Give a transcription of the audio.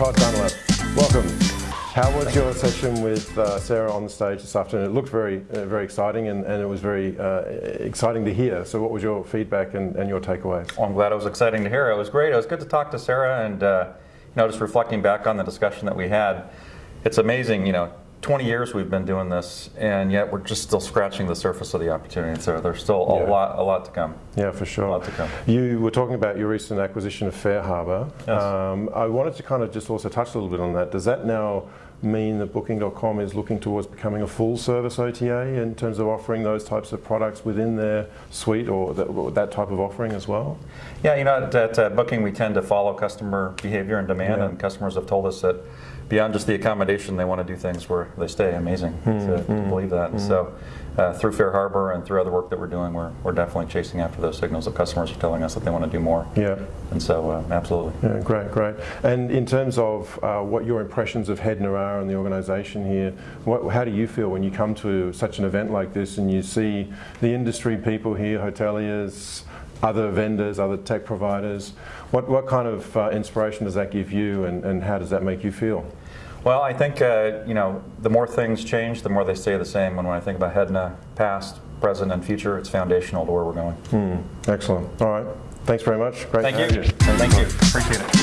Welcome. How was your session with uh, Sarah on the stage this afternoon? It looked very, uh, very exciting, and, and, it was very uh, exciting to hear. So, what was your feedback and, and your takeaways? Well, I'm glad it was exciting to hear. It was great. It was good to talk to Sarah, and uh, you know, just reflecting back on the discussion that we had. It's amazing, you know, 20 years we've been doing this, and yet we're just still scratching the surface of the opportunity. So there's still a yeah. lot, a lot to come. Yeah, for sure. A lot to come. You were talking about your recent acquisition of FareHarbor. Yes. Um, I wanted to kind of just also touch a little bit on that. Does that now mean that Booking.com is looking towards becoming a full service OTA in terms of offering those types of products within their suite or that, or that type of offering as well? Yeah, you know, at, at uh, Booking we tend to follow customer behavior and demand, yeah. and customers have told us that beyond just the accommodation, they want to do things where they stay. Amazing mm, to, mm, to, hmm. believe that. Mm. so, uh, through FareHarbor and through other work that we're doing, we're, we're definitely chasing after those signals that customers are telling us that they want to do more. Yeah. And so, uh, absolutely. Yeah, great, great. And in terms of uh, what your impressions of Hedna are and the organisation here, what, how do you feel when you come to such an event like this and you see the industry people here, hoteliers, other vendors, other tech providers. What, what kind of uh, inspiration does that give you and, and how does that make you feel? Well, I think uh, you know the more things change, the more they stay the same. And when I think about Hedna, past, present, and future, it's foundational to where we're going. Hmm. Excellent. All right. Thanks very much. Great Thank you. you. Thank you. Appreciate it.